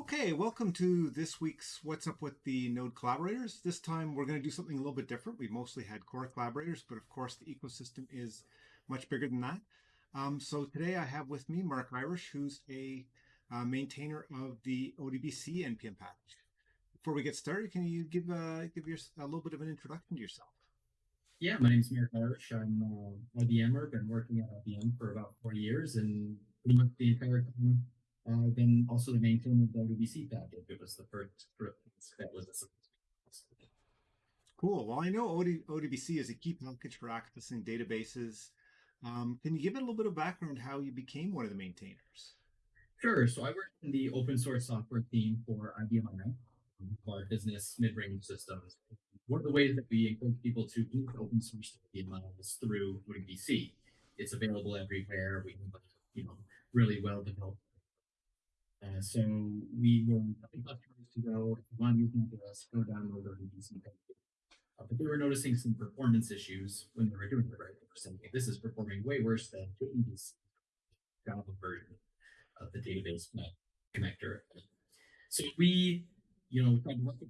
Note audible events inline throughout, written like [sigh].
Okay, welcome to this week's What's Up with the Node Collaborators. This time we're going to do something a little bit different. We've mostly had core collaborators, but of course the ecosystem is much bigger than that. Um, so today I have with me Mark Irish, who's a uh, maintainer of the ODBC NPM package. Before we get started, can you give uh, give your, a little bit of an introduction to yourself? Yeah, my name is Mark Irish. I'm uh, IBMer. Been working at IBM for about four years, and pretty much the entire time uh, I've also the maintainer of the ODBC package. It was the first that was a Cool. Well, I know OD, ODBC is a key package for accessing databases. Um, can you give it a little bit of background how you became one of the maintainers? Sure. So I worked in the open source software team for IBM i our business mid-range systems. One of the ways that we encourage people to use open source IBM is through ODBC. It's available everywhere. We have, you know, really well developed uh, so we were telling customers to go, if you want go download ODBC uh, but they were noticing some performance issues when they were doing it right. They were saying, this is performing way worse than the Java version of the database connector. So we, you know, tried to work with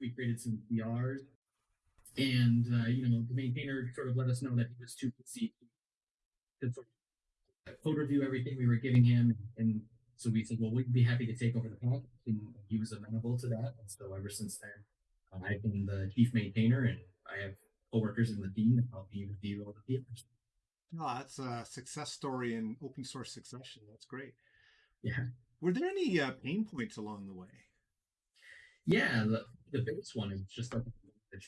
we created some PRs and, uh, you know, the maintainer sort of let us know that he was too busy to sort of code review everything we were giving him and so we said, well, we'd be happy to take over the package, and he was amenable to that. And so ever since then, uh, I've been the chief maintainer, and I have coworkers in the team that help me review all the papers. Oh, that's a success story in open source succession. That's great. Yeah. Were there any uh, pain points along the way? Yeah, the, the biggest one is just like the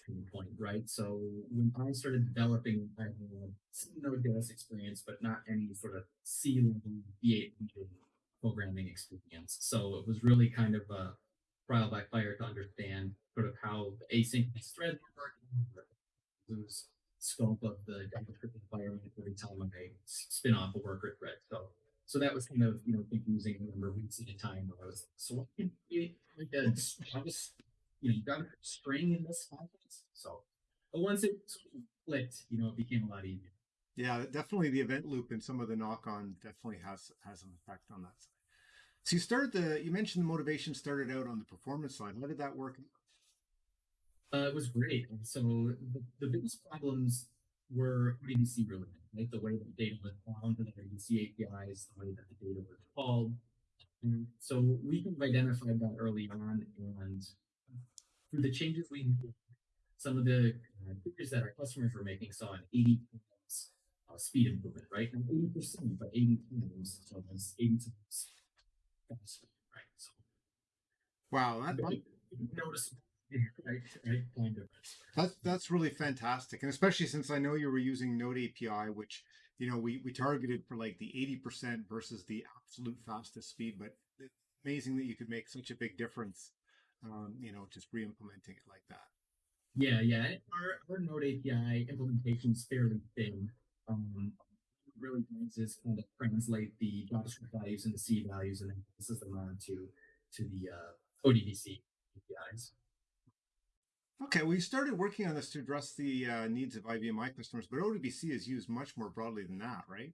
pain point, right? So when I started developing, I had no Node.js experience, but not any sort of C level V8 programming experience. So it was really kind of a trial by fire to understand sort of how the asynchronous threads were working, lose scope of the JavaScript environment every time I spin off a worker thread. So so that was kind of you know confusing. I remember weeks at a time where I was so what can be like a Java, you know JavaScript string in this context. So but once it sort of you know, it became a lot easier. Yeah, definitely the event loop and some of the knock on definitely has has an effect on that side. So you started the you mentioned the motivation started out on the performance side. How did that work? Uh, it was great. So the, the biggest problems were ODBC related, right? The way that data was bound to the ODBC APIs, the way that the data was called. And so we kind of identified that early on, and through the changes we made, some of the uh, features that our customers were making saw an 80 uh, speed improvement, right? Not 80%, but 80 times. So that's 80 times faster, right? So, wow, that, noticeable. Right, right, kind of. That's that's really fantastic, and especially since I know you were using Node API, which you know we we targeted for like the eighty percent versus the absolute fastest speed. But amazing that you could make such a big difference. Um, you know, just re-implementing it like that. Yeah, yeah. Our, our Node API implementation is fairly thin. Um, really does is kind of translate the JavaScript values into C values and then passes them on to to the uh, ODBC APIs. Okay, we started working on this to address the uh, needs of IBM customers, but ODBC is used much more broadly than that, right?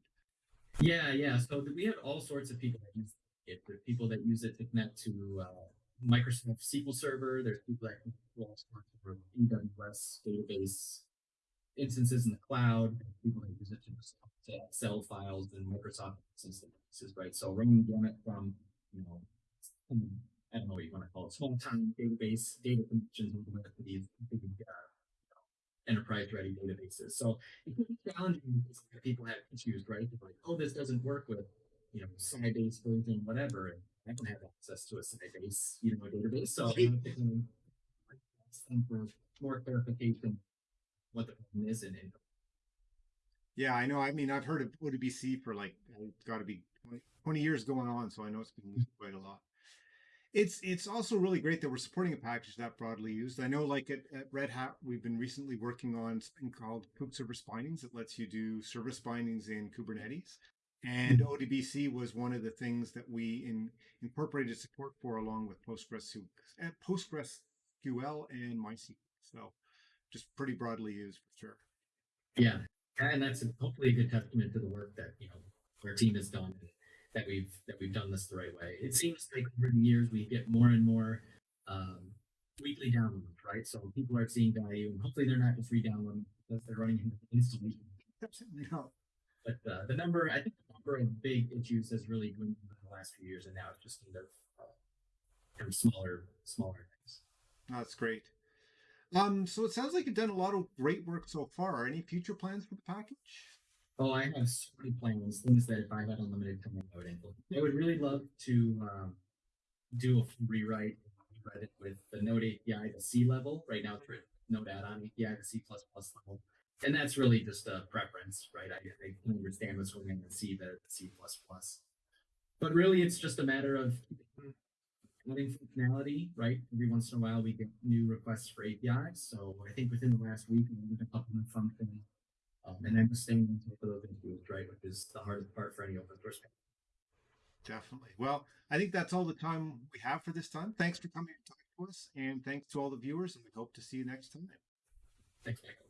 Yeah, yeah. So we have all sorts of people that use it. There are people that use it to connect to uh, Microsoft SQL Server. There's people that connect to all sorts of AWS database instances in the cloud. People to to Excel files and Microsoft instances, right? So running gamut from, you know, I don't know what you want to call it, small time database data connections to these big, uh, enterprise ready databases. So it can be challenging because people have issues, right? They're like, oh, this doesn't work with, you know, Sybase version, whatever. And I don't have access to a Sybase, you know, database. So I'm for more clarification what the problem is and, and yeah, I know. I mean, I've heard of ODBC for like it's got to be 20 years going on, so I know it's been used quite a lot. It's it's also really great that we're supporting a package that broadly used. I know, like at, at Red Hat, we've been recently working on something called Kube Service Bindings that lets you do service bindings in Kubernetes. And mm-hmm. ODBC was one of the things that we in, incorporated support for along with PostgreSQL, eh, PostgreSQL and MySQL. So just pretty broadly used for sure. Yeah, and that's hopefully a good testament to the work that you know our team has done. that we've that we've done this the right way. It seems like over the years we get more and more um, weekly downloads, right? So people are seeing value, and hopefully they're not just re-downloading because they're running into installation. [laughs] No. But uh, the number, I think, the number of big issues has really dwindled in the last few years, and now it's just kind of uh, kind of smaller, smaller things. That's great. Um, so it sounds like you've done a lot of great work so far. Any future plans for the package? Oh, I have so many plans, things that if I had unlimited time, I would. I would really love to um, do a rewrite rewrite it with the Node API to C level. Right now, it's Node add-on API to C++ level. And that's really just a preference, right? I, I understand what's going on in C, the, the C++. But really, it's just a matter of adding functionality, right? Every once in a while, we get new requests for APIs. So I think within the last week, we added a couple new functions um, and then just staying on top of those issues, right, which is the hardest part for any open source. Definitely. Well, I think that's all the time we have for this time. Thanks for coming to talk to us, and thanks to all the viewers, and we hope to see you next time. Thanks, Michael.